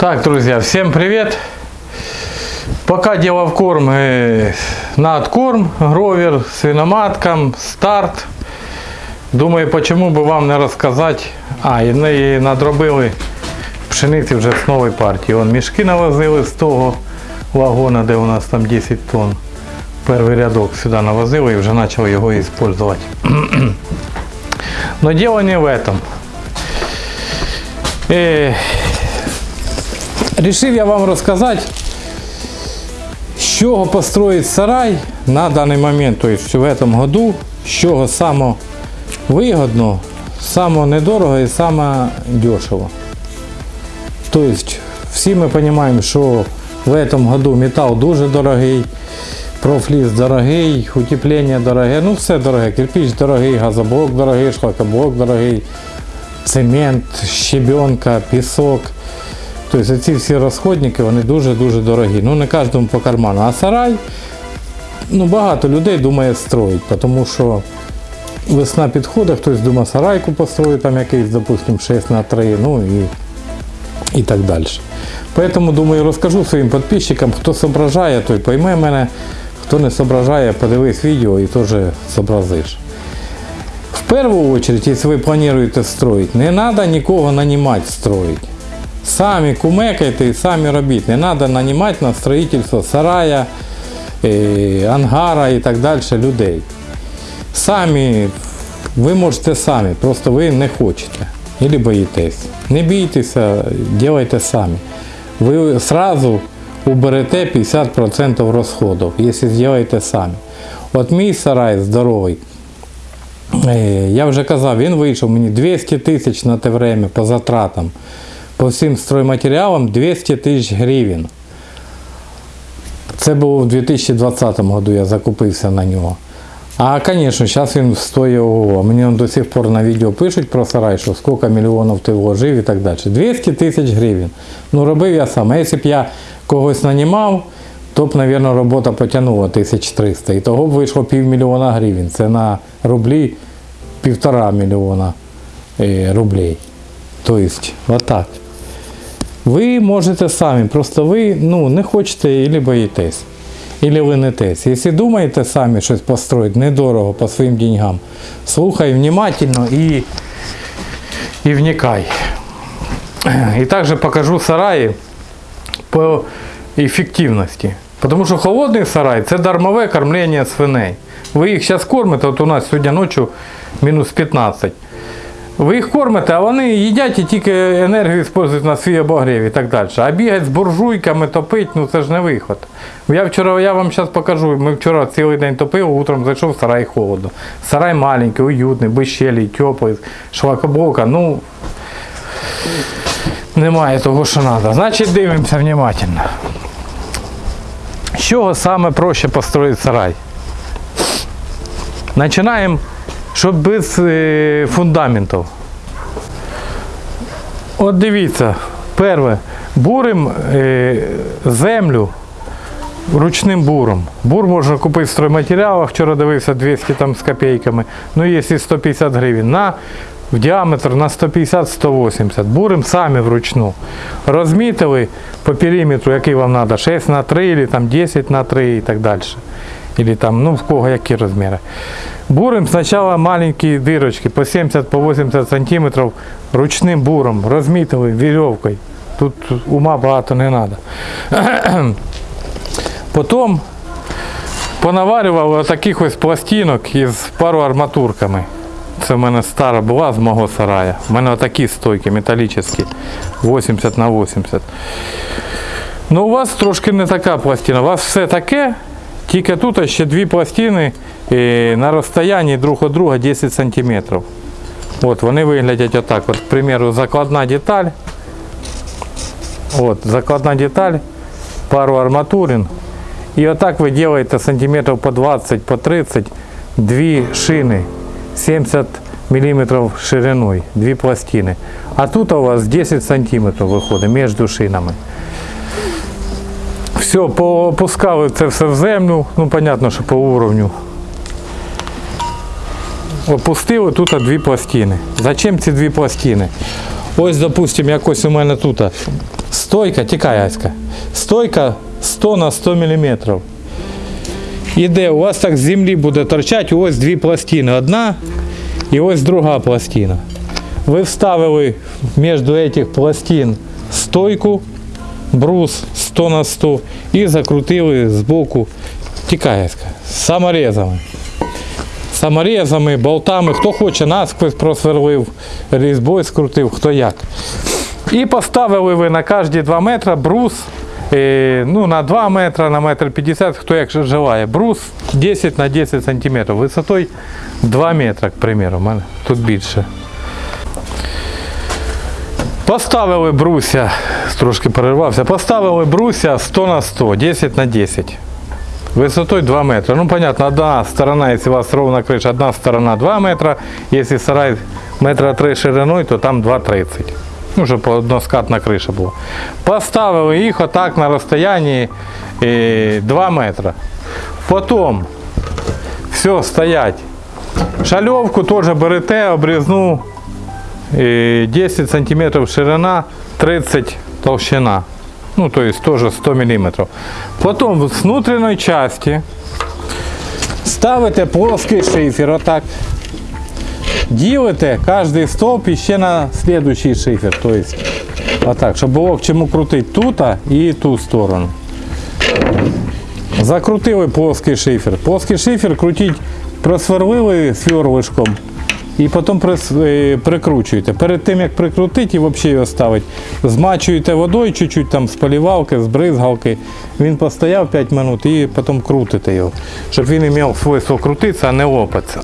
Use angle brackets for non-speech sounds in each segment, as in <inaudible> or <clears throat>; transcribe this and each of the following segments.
Так, друзья, всем привет! Пока дело в корм, э, на откорм, гровер, свиноматкам, старт. Думаю, почему бы вам не розказати. А, і, не- і надробили пшениці вже з нової партії. Вон мішки навозили з того вагона, де у нас там 10 тонн. Перший рядок сюди навозили і вже почали його використовувати. <clears throat> Но дело не в этом. Е, Рішив я вам розказати, з чого построїть сарай на даний момент, тобто в цьому году, з чого саме вигодно, саме недорого і саме дешево. Тобто, всі ми розуміємо, що в цьому году метал дуже дорогий, профліс дорогий, утеплення дороге, ну все дороге, кирпич дорогий, газоблок дорогий, шлакоблок дорогий, цемент, щебенка, пісок. Тобто ці всі розходники вони дуже-дуже дорогі. Ну не кожному по карману. А сарай, ну багато людей думає строїть, тому що весна підходить, хтось думає сарайку построїть, там якийсь, допустим, 6 на 3, ну і, і так далі. Поэтому, думаю, розкажу своїм підписчикам, хто зображає, той пойме мене, хто не зображає, подивись відео і теж зобразиш. В первую очередь, если вы планируете строить, не надо нікого нанимать строить. Самі кумекайте і самі робіть. Не треба нанімати на строїтельство сарая, е, ангара і так далі людей. Самі, ви можете самі, просто ви не хочете. Или боїтесь. Не бійтеся, делайте самі. Ви сразу уберете 50% розходів, якщо зробите самі. От мій сарай здоровий, Е, Я вже казав, він вийшов мені 200 тисяч на те время по затратам. По всім стройматеріалам 200 тисяч гривень. Це було в 2020 году, я закупився на нього. А, звісно, зараз він стоїть ого. Мені он до сих пор на відео пишуть про сарай, що скільки мільйонів ти вложив і так далі. 200 тисяч гривень. Ну, робив я сам. А якщо б я когось нанімав, то б, мабуть, робота потягнула 1300. І того б вийшло півмільйона гривень. Це на рублі півтора мільйона е, рублей. Тобто, отак. Ви можете самі, просто ви ну, не хочете і боїтесь, і ленитесь. Якщо думаєте самі щось построїти недорого по своїм деньгам, слухай внимательно і, і вникай. І також покажу сараї по ефективності. Тому що холодний сарай це дармове кормлення свиней. Ви їх зараз кормите, от у нас сьогодні ночі мінус 15. Ви їх кормите, а вони їдять і тільки енергію використовують на свій обогрів і так далі. А бігати з буржуйками, топити, ну це ж не виход. Я вчора, я вам зараз покажу, ми вчора цілий день топили, утром зайшов сарай холодно. Сарай маленький, уютний, без щелі, теплий, шлакоблока, ну немає того, що треба. Значить дивимося внимательно. З чого саме проще построїти сарай? Починаємо, щоб без е, фундаментів. От дивіться, перше, бурим е, землю ручним буром. Бур можна купити в стройматеріалах, вчора дивився 200 там з копійками, ну є 150 гривень. На, в діаметр на 150-180. Бурим самі вручну. Розмітили по периметру, який вам треба, 6 на 3 або там 10 на 3 і так далі. Или там, ну в кого які розміри. Бурим спочатку маленькі дирочки по 70 по 80 сантиметрів ручним буром, розмітили вірьовкою. Тут ума багато не треба. <coughs> Потім понаварював таких ось пластинок із пару арматурками. Це в мене стара була з мого сарая. У мене отакі стойки металічні, 80 на 80. Ну, у вас трошки не така пластина. У вас все таке, тільки тут ще дві пластини е, на розстоянні друг від друга 10 см. От, вони виглядять отак. От, к примеру, закладна деталь. От, закладна деталь, пару арматурин. І отак ви робите сантиметрів по 20, по 30, дві шини 70 мм шириною, дві пластини. А тут у вас 10 см виходить між шинами. Все, попускали це все в землю, ну, понятно, що по уровню. Опустили тут дві пластини. Зачем ці дві пластини? Ось, допустимо, якось у мене тут Стойка, тікай, Аська. Стойка 100 на 100 мм. Іде, у вас так з землі буде торчати ось дві пластини. Одна і ось друга пластина. Ви вставили між цих пластин стойку, брус 100 на 100 і закрутили з боку саморезами. Саморезами, болтами, хто хоче насквозь просверлив, різьбою скрутив, хто як. І поставили ви на кожні 2 метри брус, е, ну, на 2 метри, на метр 50, хто як же желає. Брус 10 на 10 сантиметрів, висотою 2 метри, к примеру, тут більше. Поставили бруся, трошки перервався, поставили бруся 100 на 100, 10 на 10. Высотой 2 метра. Ну, понятно, одна сторона, если у вас ровная крыша, одна сторона 2 метра. Если сарай метра 3 шириной, то там 2,30. Ну, щоб односкатна криша була. Поставили їх отак на розстоянні е, 2 метра. Потім все, стоять. Шальовку теж берете, обрізну е, 10 см ширина, 30 толщина. Ну, то есть тоже 100 мм. Потім з внутрішньої частини ставите плоский шифер отак. Ділите кожний стовп іще на слідуючий шифер. То есть, отак, щоб було к чому крутити тут і ту сторону. Закрутили плоский шифер. Плоский шифер крутіть, просверлили сверлишком і потім е, прикручуєте. Перед тим як прикрутити і взагалі його ставити, змачуєте водою чуть-чуть там з полівалки, з бризгалки. Він постояв 5 минут і потім крутите його, щоб він мав свойство крутитися, а не лопатися.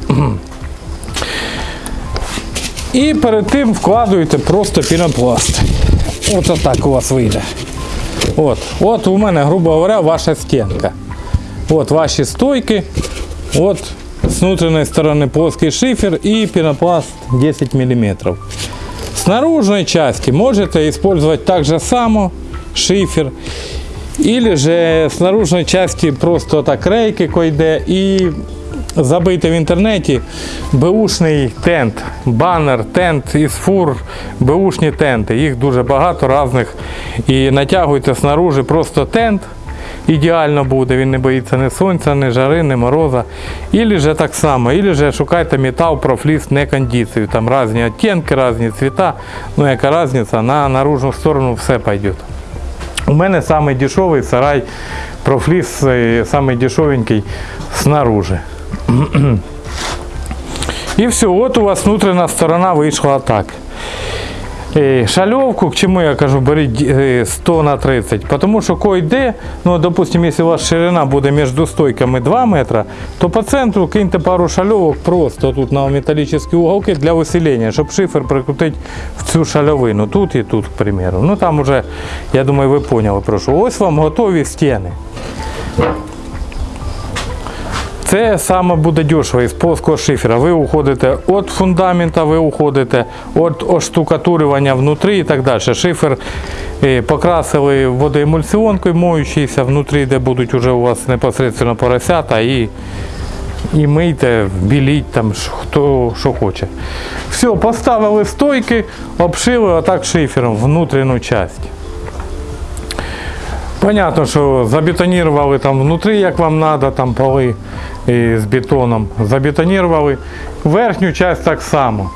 І перед тим вкладуєте просто пінопласт. От отак у вас вийде. От, от у мене, грубо говоря, ваша стінка. От ваші стойки. От с внутренней стороны плоский шифер и пенопласт 10 мм. С наружной части можете использовать так же само шифер. Или же с наружной части просто так рейки койде і забити в інтернеті беушний тент, банер, тент із фур, беушні тенти. Їх дуже багато різних. І натягуйте снаружи просто тент. Ідеально буде, він не боїться ні сонця, ні жари, ні мороза. Ілі же так само, ілі же шукайте метал, профліс, не кондицію. Там різні оттінки, різні цвіта. Ну яка різниця, на наружну сторону все пойде. У мене самий сарай профліс, е, самий снаружи. <clears throat> І все, от у вас внутрішня сторона вийшла так. Е, Шальовку, к чему я кажу, беріть е, 100 на 30, потому що койде, ну, допустим, если у вас ширина буде між стойками 2 метра, то по центру киньте пару шальовок просто тут на металлическі уголки для усилення, щоб шифер прикрутити в цю шальовину, тут і тут, к примеру. Ну там уже, я думаю, ви поняли про що. Ось вам готові стіни. Це саме буде дешево із плоского шифера. Ви уходите від фундамента, ви уходите від оштукатурювання внутрі і так далі. Шифер е, покрасили водоемульсіонкою, моючийся внутрі, де будуть уже у вас непосередньо поросята і, і мийте, біліть там хто що хоче. Все, поставили стойки, обшили отак шифером внутрішню частину. Понятно, що забетонували там внутрі, як вам треба, там поли з бетоном. Забетонували. Верхню частину так само.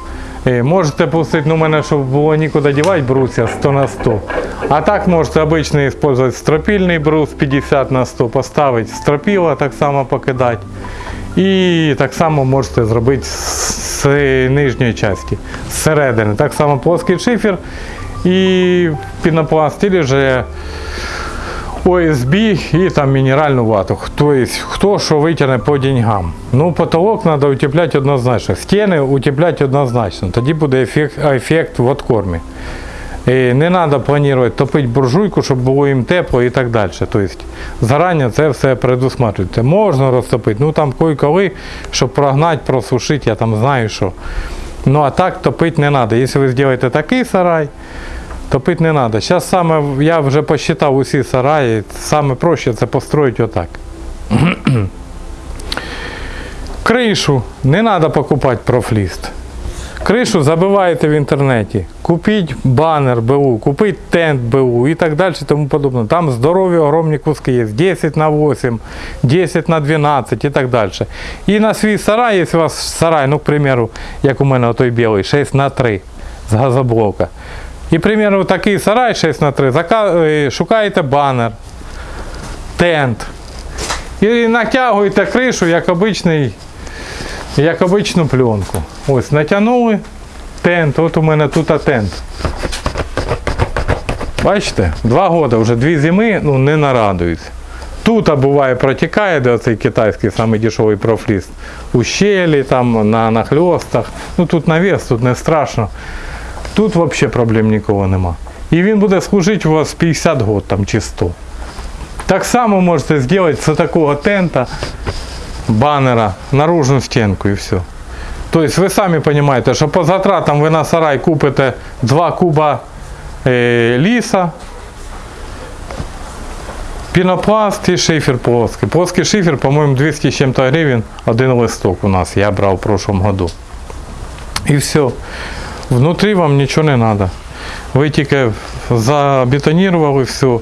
Е, Можете пустити, ну, у мене, щоб було нікуди дівати бруся 100 на 100. А так можете обичний використовувати стропільний брус 50 на 100, поставити стропіла, так само покидати. І так само можете зробити з нижньої частини, зсередини. Так само плоский шифер і пінопласт, або же ОСБ і там мінеральну вату. Тобто, хто що витягне по деньгам. Ну, потолок треба утепляти однозначно. Стіни утепляти однозначно. Тоді буде ефект, ефект в откормі. І не треба планувати топити буржуйку, щоб було їм тепло і так далі. Тобто, зарані це все предусматриваєте. Можна розтопити, ну там кой-коли, щоб прогнати, просушити, я там знаю що. Ну а так топити не треба. Якщо ви зробите такий сарай, Топити не треба. Зараз саме я вже посчитав усі сараї, саме проще це построїти отак. <clears throat> Кришу не треба покупати профліст. Кришу забиваєте в інтернеті. Купіть банер БУ, купіть тент БУ і так далі, тому подобне. Там здорові огромні куски є. 10 на 8, 10 на 12 і так далі. І на свій сарай, якщо у вас сарай, ну, к примеру, як у мене той білий, 6 на 3 з газоблока. І, к примеру, такий сарай 6 на 3, е, шукаєте банер, тент. І натягуєте кришу, як обичний як обичну пленку. Ось натягнули тент. От у мене тут тент. Бачите, два роки вже дві зими ну, не нарадуються. Тут а буває протікає, де оцей китайський самий дешевий профліст. У щелі, там, на нахльостах. Ну тут навіс, тут не страшно. Тут взагалі проблем нікого нема. І він буде служити у вас 50 років там, чи 100. Так само можете зробити з такого тента баннера наружную стенку и все. То есть вы сами понимаете, что по затратам вы на сарай купите 2 куба е, ліса, пінопласт і шифер плоский. Плоский шифер, по-моему, 200 с чем-то гривен, один листок у нас, я брал в прошлом году. І все. Внутрі вам нічого не треба. Ви тільки забетонували все.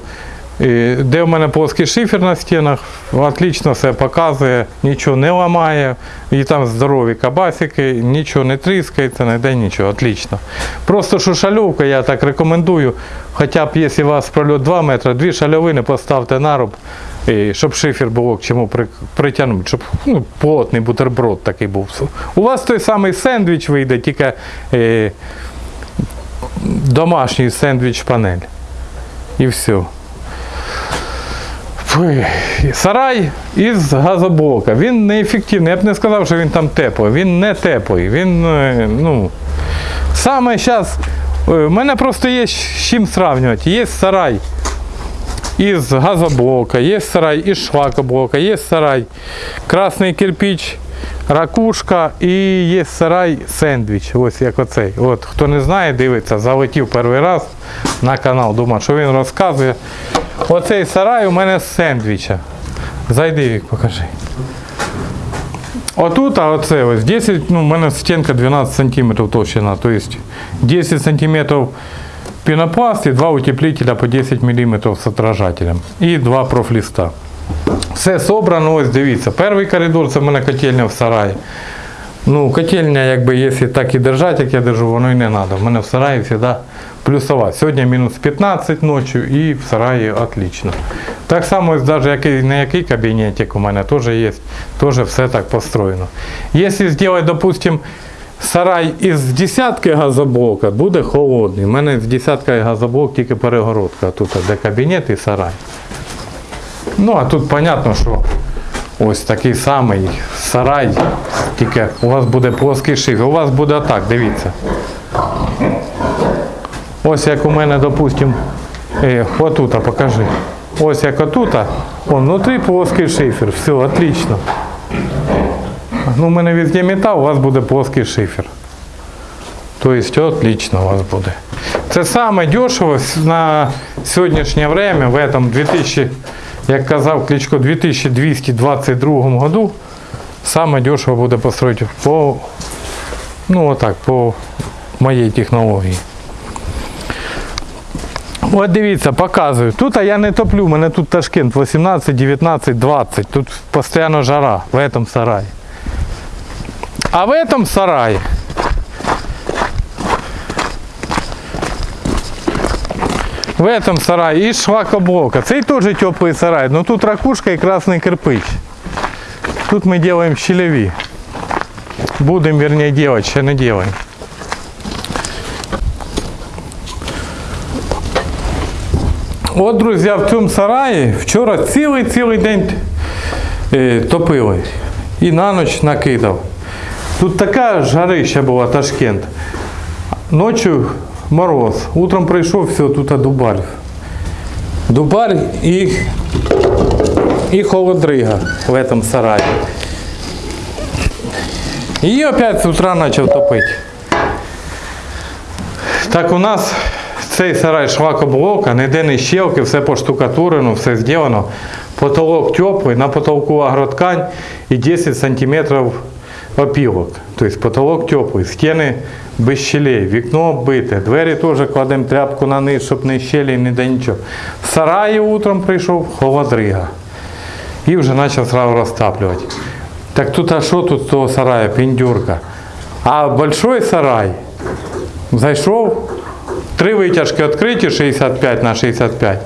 І Де в мене плоский шифер на стінах, отлично все показує, нічого не ламає, і там здорові кабасики, нічого не тріскається, не йде нічого, отлично. Просто що шальовка, я так рекомендую, хоча б якщо у вас прольот 2 метри, дві шальовини поставте на руб, і щоб шифер було к чому притягнути, щоб ну, плотний бутерброд такий був. У вас той самий сендвіч вийде, тільки е, домашній сендвіч-панель. І все. Сарай із газоблока. Він неефективний. Я б не сказав, що він там теплий. Він не теплий. Він, е, ну, саме зараз. У мене просто є з чим сравнювати. Є сарай із газоблока, є сарай із шлакоблока, є сарай красний кирпич, ракушка і є сарай сендвіч. Ось як оцей. От, хто не знає, дивиться, залетів перший раз на канал, думав, що він розказує. Оцей сарай у мене з сендвіча. Зайди, Вік, покажи. Отут, а оце ось 10, ну, у мене стінка 12 см то есть 10 см пінопласт і два утеплителя по 10 мм з отражателем. І два профліста. Все собрано, ось дивіться. Перший коридор це в мене котельня в сараї. Ну, котельня, якби, якщо так і держати, як я держу, воно і не треба. У мене в сараї завжди плюсова. Сьогодні мінус 15 ночі і в сараї отлично. Так само, ось навіть який, не який кабінетик у мене теж є, теж все так построєно. Якщо зробити, допустим, сарай із десятки газоблока, буде холодний. У мене з десятки газоблок тільки перегородка. Тут де кабінет і сарай. Ну, а тут понятно, що ось такий самий сарай, тільки у вас буде плоский шифер. У вас буде так, дивіться. Ось як у мене, допустим, е, отута покажи. Ось як отута, он внутрі плоский шифер. Все, отлично. Ну, у мене везде метал, у вас буде плоский шифер. Тобто отлично у вас буде. Це саме дешево на сьогоднішнє время, в этом 2000, як казав Кличко, 2222 году, саме дешево буде построїти по, ну отак, по моїй технології. От дивіться, показую. Тут а я не топлю, у мене тут Ташкент 18, 19, 20. Тут постійно жара в этом сараї. А в этом сараї В этом сарае из шлакоблока. Цей тоже теплый сарай, но тут ракушка и красный кирпич. Тут мы делаем щелеви. Будем, вернее, делать, ще не делаем. От, друзі, в цьому сараї вчора цілий-цілий день е, топили. І на ніч накидав. Тут така жарища була, Ташкент. Ночі мороз. Утром прийшов, все, тут дубар. Дубар і, і холодрига в этом сараї. І опять з утра почав топити. Так у нас цей сарай швакоблока, ніде не щелки, все поштукатурено, все зроблено. Потолок теплий, на потолку агроткань і 10 сантиметрів опілок. Тобто потолок теплий, стіни без щелей, вікно оббите, двері теж кладемо тряпку на низ, щоб не щелі, не де нічого. В сараї утром прийшов холодрига. І вже почав сразу розтаплювати. Так тут а що тут з того сарая, піндюрка? А большой сарай зайшов, три витяжки відкриті 65 на 65.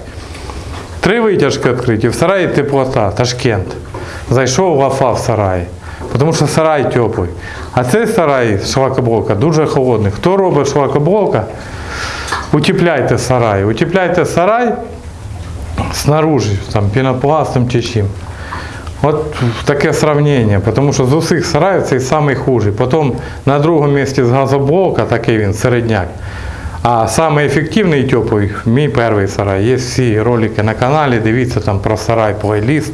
Три витяжки відкриті, в сараї теплота, Ташкент. Зайшов лафа в сараї, тому що сарай теплий. А цей сарай, шлакоблока, дуже холодний. Хто робить шлакоблока, утепляйте сарай. Утепляйте сарай снаружи, там, пінопластом чи чим. От таке сравнення, тому що з усіх сараїв цей самий хужий. Потім на другому місці з газоблока, такий він середняк. А самий ефективний і теплий мій перший сарай. Є всі ролики на каналі, дивіться там про сарай плейліст,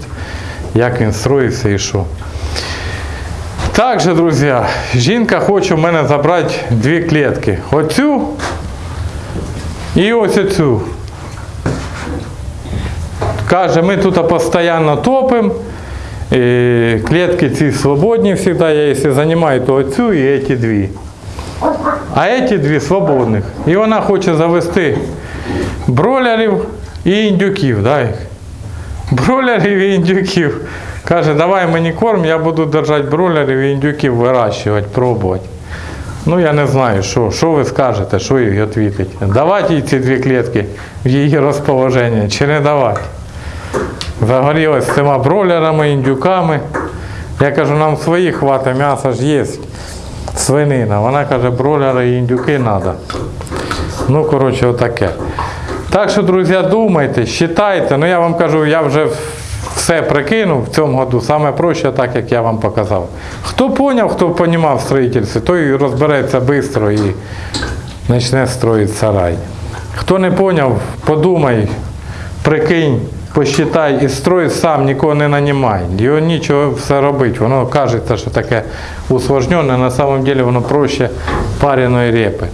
як він строївся і що. Також, друзі, жінка хоче в мене забрати дві клітки. Оцю і ось оцю. Каже, ми тут постійно топимо. Клітки ці свободні завжди. Я якщо займаю, то оцю і ці дві. А ці дві свободних. І вона хоче завести бролерів і індюків. Да. Бролерів і індюків. Каже, давай мені корм, я буду держати бролерів і індюків вирощувати, пробувати. Ну я не знаю, що, що ви скажете, що їй відповідати. Давати їй ці дві клітки в її розположення чи не давати. Загорілась з цими бролерами, індюками. Я кажу, нам своїх хватить, м'ясо ж є. Свинина. Вона каже, бролери і індюки треба. Ну, коротше, отаке. Так що, друзі, думайте, считайте. Ну я вам кажу, я вже все прикинув в цьому году. Саме проще, так як я вам показав. Хто поняв, хто понімав в строїтельстві, той розбереться швидко і почне строїти сарай. Хто не поняв, подумай, прикинь, посчитай і строй сам, нікого не нанімай. Його нічого все робить. Воно кажеться, що таке усложнене, на самом деле воно проще пареної репи.